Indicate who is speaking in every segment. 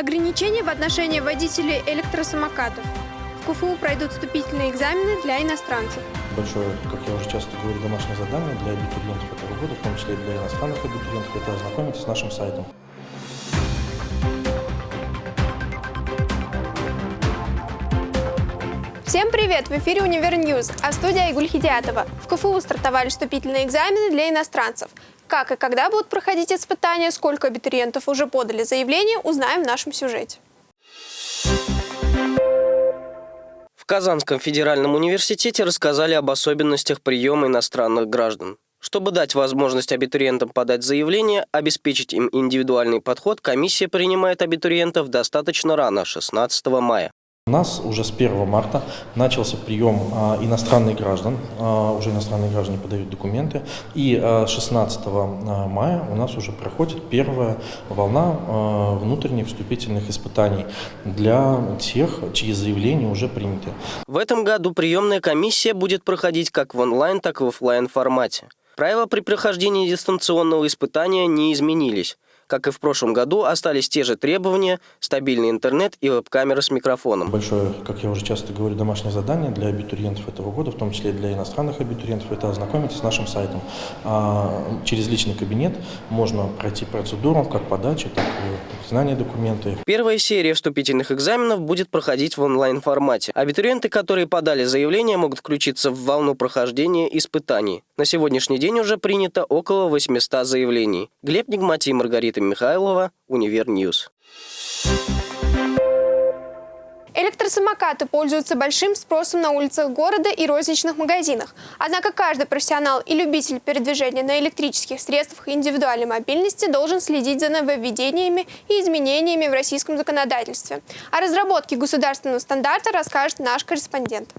Speaker 1: Ограничения в отношении водителей электросамокатов. В КФУ пройдут вступительные экзамены для иностранцев.
Speaker 2: Большое, как я уже часто говорю, домашнее задание для абитуриентов этого года, в том числе и для иностранных абитуриентов, это ознакомиться с нашим сайтом.
Speaker 1: Всем привет! В эфире «Универ Ньюз», а студия Айгуль Хидиатова. В КФУ стартовали вступительные экзамены для иностранцев. Как и когда будут проходить испытания, сколько абитуриентов уже подали заявление, узнаем в нашем сюжете.
Speaker 3: В Казанском федеральном университете рассказали об особенностях приема иностранных граждан. Чтобы дать возможность абитуриентам подать заявление, обеспечить им индивидуальный подход, комиссия принимает абитуриентов достаточно рано, 16 мая.
Speaker 2: У нас уже с 1 марта начался прием а, иностранных граждан, а, уже иностранные граждане подают документы, и а, 16 а, мая у нас уже проходит первая волна внутренних вступительных испытаний для тех, чьи заявления уже приняты.
Speaker 3: В этом году приемная комиссия будет проходить как в онлайн, так и в офлайн формате. Правила при прохождении дистанционного испытания не изменились. Как и в прошлом году, остались те же требования – стабильный интернет и веб-камера с микрофоном.
Speaker 2: Большое, как я уже часто говорю, домашнее задание для абитуриентов этого года, в том числе и для иностранных абитуриентов, это ознакомиться с нашим сайтом. А через личный кабинет можно пройти процедуру как подачи, так и знания документы.
Speaker 3: Первая серия вступительных экзаменов будет проходить в онлайн-формате. Абитуриенты, которые подали заявление, могут включиться в волну прохождения испытаний. На сегодняшний день уже принято около 800 заявлений. Глеб Нигмати, Маргарита Михайлова, Univer News.
Speaker 1: Электросамокаты пользуются большим спросом на улицах города и розничных магазинах. Однако каждый профессионал и любитель передвижения на электрических средствах индивидуальной мобильности должен следить за нововведениями и изменениями в российском законодательстве. О разработке государственного стандарта расскажет наш корреспондент.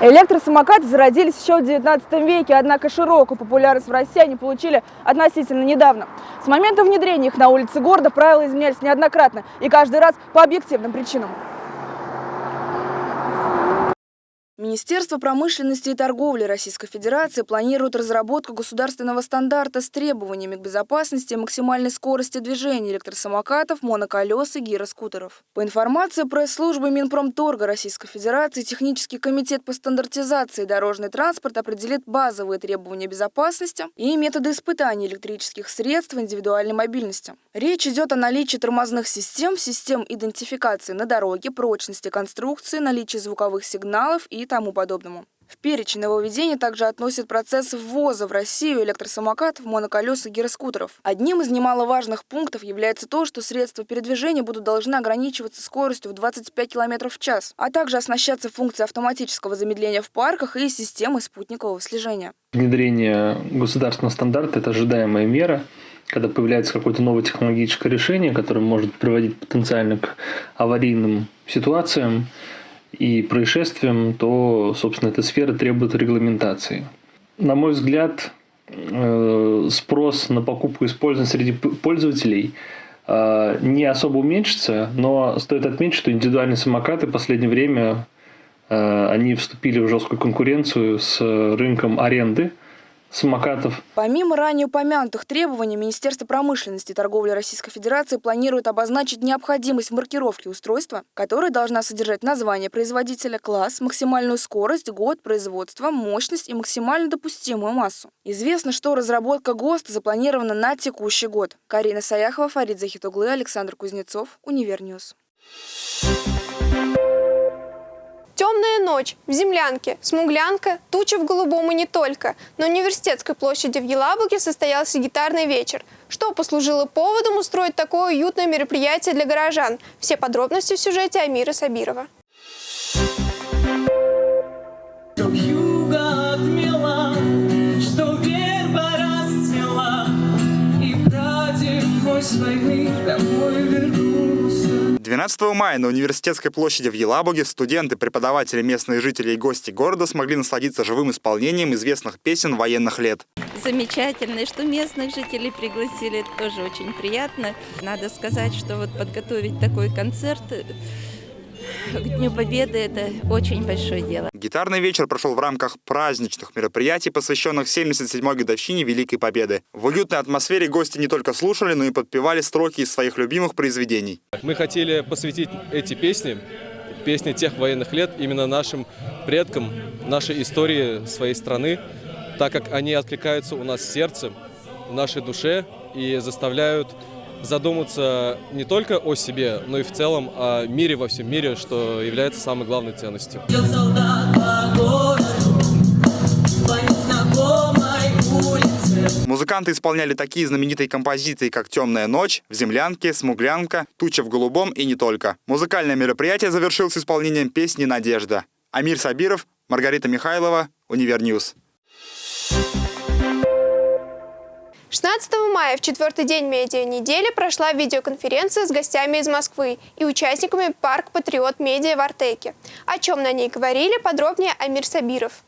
Speaker 4: Электросамокаты зародились еще в 19 веке, однако широкую популярность в России они получили относительно недавно. С момента внедрения их на улице города правила изменялись неоднократно и каждый раз по объективным причинам. Министерство промышленности и торговли Российской Федерации планирует разработку государственного стандарта с требованиями к безопасности и максимальной скорости движения электросамокатов, моноколес и гироскутеров. По информации пресс-службы Минпромторга Российской Федерации, Технический комитет по стандартизации дорожный транспорт определит базовые требования безопасности и методы испытаний электрических средств индивидуальной мобильности. Речь идет о наличии тормозных систем, систем идентификации на дороге, прочности конструкции, наличии звуковых сигналов и тому подобному. В перечень нововведений также относят процесс ввоза в Россию электросамокатов, моноколес и гироскутеров. Одним из немаловажных пунктов является то, что средства передвижения будут должны ограничиваться скоростью в 25 км в час, а также оснащаться функцией автоматического замедления в парках и системой спутникового слежения.
Speaker 5: Внедрение государственного стандарта – это ожидаемая мера, когда появляется какое-то новое технологическое решение, которое может приводить потенциально к аварийным ситуациям, и происшествиям, то, собственно, эта сфера требует регламентации. На мой взгляд, э, спрос на покупку и использование среди пользователей э, не особо уменьшится, но стоит отметить, что индивидуальные самокаты в последнее время э, они вступили в жесткую конкуренцию с рынком аренды – самокатов.
Speaker 4: Помимо ранее упомянутых требований, Министерство промышленности и торговли Российской Федерации планирует обозначить необходимость маркировки устройства, которое должна содержать название производителя, класс, максимальную скорость, год производства, мощность и максимально допустимую массу. Известно, что разработка ГОСТа запланирована на текущий год. Карина Саяхова, Фарид Захитуглы, Александр Кузнецов, Univer News.
Speaker 1: Темная ночь в землянке, смуглянка, туча в голубом и не только. На университетской площади в Елабуге состоялся гитарный вечер. Что послужило поводом устроить такое уютное мероприятие для горожан? Все подробности в сюжете Амира Сабирова.
Speaker 6: войны домой вернусь. 12 мая на университетской площади в Елабуге студенты, преподаватели, местные жители и гости города смогли насладиться живым исполнением известных песен военных лет.
Speaker 7: Замечательно, что местных жителей пригласили, тоже очень приятно. Надо сказать, что вот подготовить такой концерт к Дню Победы это очень большое дело.
Speaker 6: Гитарный вечер прошел в рамках праздничных мероприятий, посвященных 77-й годовщине Великой Победы. В уютной атмосфере гости не только слушали, но и подпевали строки из своих любимых произведений.
Speaker 8: Мы хотели посвятить эти песни, песни тех военных лет, именно нашим предкам, нашей истории своей страны, так как они откликаются у нас в сердце, в нашей душе и заставляют задуматься не только о себе, но и в целом о мире во всем мире, что является самой главной ценностью.
Speaker 6: Музыканты исполняли такие знаменитые композиции, как «Темная ночь», «В землянке», «Смуглянка», «Туча в голубом» и не только. Музыкальное мероприятие завершилось исполнением песни «Надежда». Амир Сабиров, Маргарита Михайлова, Univer News.
Speaker 1: 16 мая, в четвертый день медиа-недели, прошла видеоконференция с гостями из Москвы и участниками «Парк Патриот Медиа» в Артеке. О чем на ней говорили, подробнее Амир Сабиров.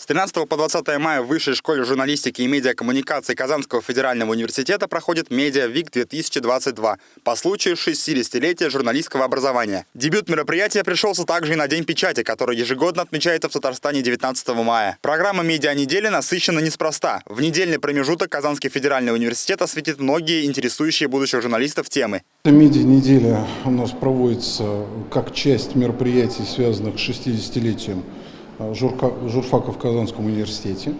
Speaker 6: С 13 по 20 мая в Высшей школе журналистики и медиакоммуникации Казанского федерального университета проходит Media Week 2022 по случаю 60-летия журналистского образования. Дебют мероприятия пришелся также и на День печати, который ежегодно отмечается в Татарстане 19 мая. Программа медиа недели насыщена неспроста. В недельный промежуток Казанский федеральный университет осветит многие интересующие будущих журналистов темы.
Speaker 9: Медиа неделя у нас проводится как часть мероприятий, связанных с 60-летием журка, журфака в Казанском университете,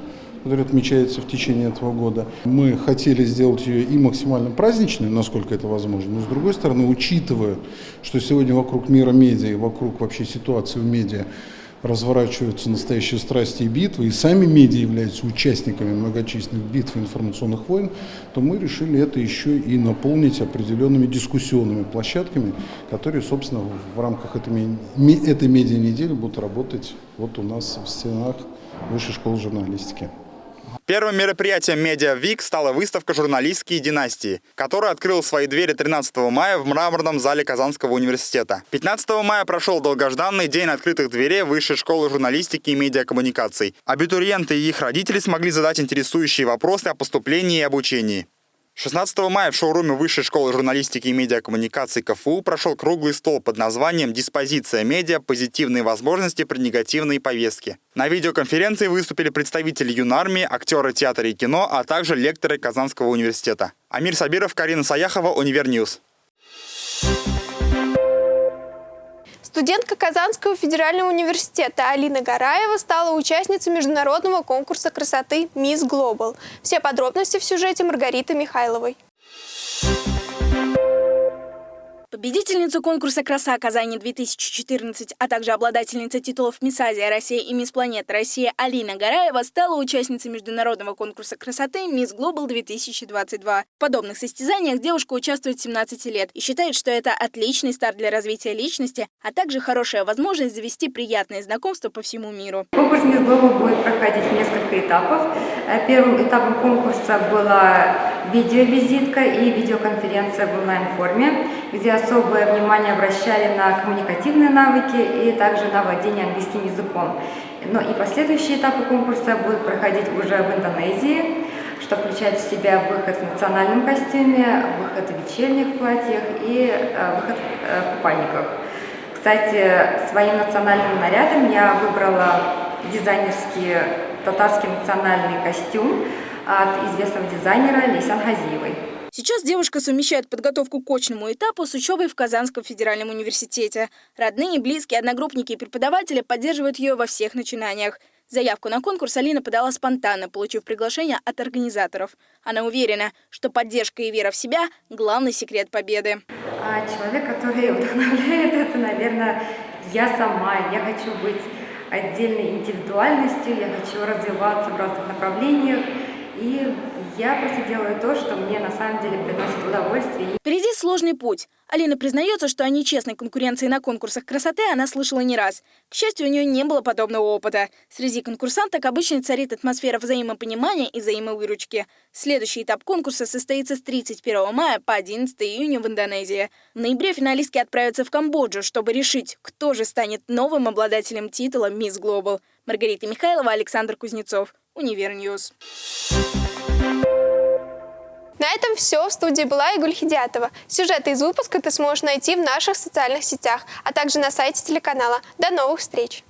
Speaker 9: который отмечается в течение этого года. Мы хотели сделать ее и максимально праздничной, насколько это возможно, но с другой стороны, учитывая, что сегодня вокруг мира медиа и вокруг вообще ситуации в медиа разворачиваются настоящие страсти и битвы, и сами медиа являются участниками многочисленных битв информационных войн, то мы решили это еще и наполнить определенными дискуссионными площадками, которые, собственно, в рамках этой, этой медиа-недели будут работать вот у нас в стенах Высшей школы журналистики.
Speaker 6: Первым мероприятием «Медиа Вик» стала выставка «Журналистские династии», которая открыла свои двери 13 мая в мраморном зале Казанского университета. 15 мая прошел долгожданный день открытых дверей Высшей школы журналистики и медиакоммуникаций. Абитуриенты и их родители смогли задать интересующие вопросы о поступлении и обучении. 16 мая в шоуруме Высшей школы журналистики и медиакоммуникации КФУ прошел круглый стол под названием «Диспозиция медиа. Позитивные возможности при негативной повестке». На видеоконференции выступили представители юнармии, актеры театра и кино, а также лекторы Казанского университета. Амир Сабиров, Карина Саяхова, Univer News.
Speaker 1: Студентка Казанского федерального университета Алина Гараева стала участницей международного конкурса красоты «Мисс Глобал». Все подробности в сюжете Маргариты Михайловой.
Speaker 10: Победительница конкурса «Краса Казани-2014», а также обладательница титулов «Мисс Азия Россия» и «Мисс Планета Россия» Алина Гараева стала участницей международного конкурса красоты «Мисс Глобал-2022». В подобных состязаниях девушка участвует с 17 лет и считает, что это отличный старт для развития личности, а также хорошая возможность завести приятные знакомства по всему миру.
Speaker 11: Конкурс «Мисс Глобал» будет проходить в несколько этапов. Э, первым этапом конкурса была видеовизитка и видеоконференция в онлайн-форме, где особое внимание обращали на коммуникативные навыки и также на владение английским языком. Но и последующие этапы конкурса будут проходить уже в Индонезии, что включает в себя выход в национальном костюме, выход в вечерних платьях и э, выход э, в купальниках. Кстати, своим национальным нарядом я выбрала дизайнерский татарский национальный костюм от известного дизайнера Лейсан Хазиевой.
Speaker 10: Сейчас девушка совмещает подготовку к очному этапу с учебой в Казанском федеральном университете. Родные, близкие, одногруппники и преподаватели поддерживают ее во всех начинаниях. Заявку на конкурс Алина подала спонтанно, получив приглашение от организаторов. Она уверена, что поддержка и вера в себя – главный секрет победы.
Speaker 11: А человек, который вдохновляет, это, наверное, я сама. Я хочу быть отдельной индивидуальностью, я хочу развиваться в разных направлениях. И я просто делаю то, что мне на самом деле приносит удовольствие.
Speaker 10: Впереди сложный путь. Алина признается, что о нечестной конкуренции на конкурсах красоты она слышала не раз. К счастью, у нее не было подобного опыта. Среди конкурсанток обычно царит атмосфера взаимопонимания и взаимовыручки. Следующий этап конкурса состоится с 31 мая по 11 июня в Индонезии. В ноябре финалистки отправятся в Камбоджу, чтобы решить, кто же станет новым обладателем титула «Мисс Глобал». Маргарита Михайлова, Александр Кузнецов. Univer News.
Speaker 1: На этом все. В студии была Айгуль Хидиатова. Сюжеты из выпуска ты сможешь найти в наших социальных сетях, а также на сайте телеканала. До новых встреч!